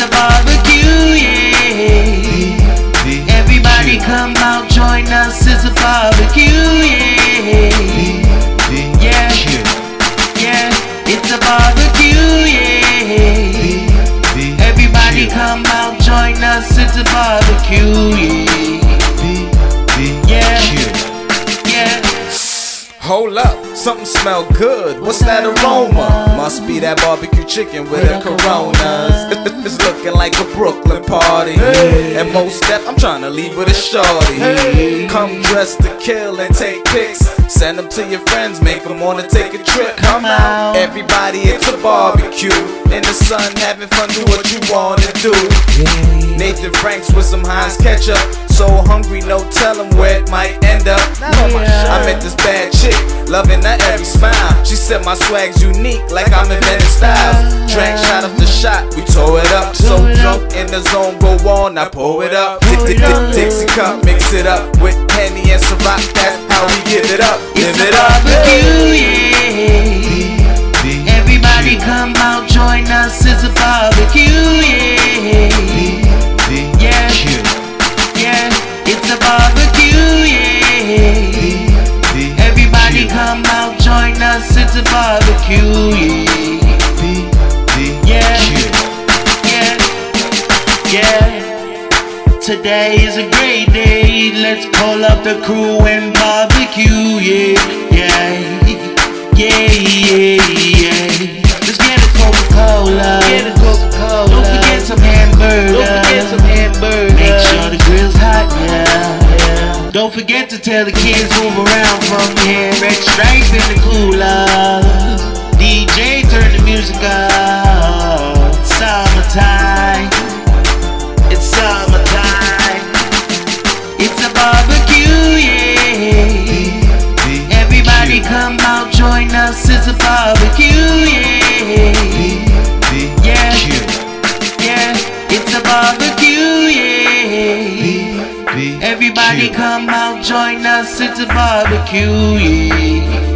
It's a barbecue, yeah. Everybody come out, join us. It's a barbecue, yeah. Yeah, yeah. It's a barbecue, yeah. Everybody come out, join us. It's a barbecue, yeah. Hold up, something smell good. What's that aroma? Must be that barbecue chicken with a Coronas. It's looking like a Brooklyn party. And most step, I'm trying to leave with a shorty. Come dressed to kill and take pics. Send them to your friends, make them wanna take a trip. Come out, everybody, it's a barbecue. In the sun, having fun, do what you wanna do. Nathan Franks with some Heinz ketchup. So hungry, no telling where it might end up. Met this bad chick, loving her every smile. She said my swag's unique, like I'm inventing styles. Drank shot after shot, we tore it up. So drunk in the zone, go on, I pour it up. Dixie cup, mix it up with Henny and Ciroc. That's how we give it up. Live it up. barbecue, yeah. Everybody come out, join us. It's a barbecue, Today is a great day. Let's call up the crew and barbecue. Yeah, yeah, yeah, yeah, yeah. Let's get a Coca Cola. Get a Coca Cola. Don't forget some hamburgers. Don't forget some hamburgers. Make sure the grill's hot. Yeah. Don't forget to tell the kids move around from here. Red stripe in the cooler. Barbecue, yeah. Everybody come out, join us. It's a barbecue, yeah. Yeah, yeah. It's a barbecue, yeah. Everybody come out, join us. It's a barbecue, yeah.